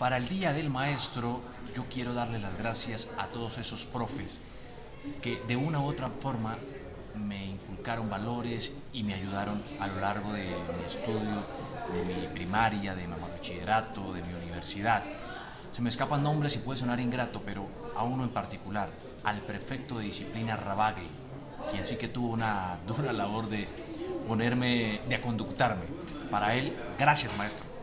Para el Día del Maestro, yo quiero darle las gracias a todos esos profes que de una u otra forma me inculcaron valores y me ayudaron a lo largo de mi estudio, de mi primaria, de mi bachillerato, de mi universidad. Se me escapan nombres y puede sonar ingrato, pero a uno en particular, al prefecto de disciplina Rabagli, quien sí que tuvo una dura labor de ponerme, de conductarme. Para él, gracias maestro.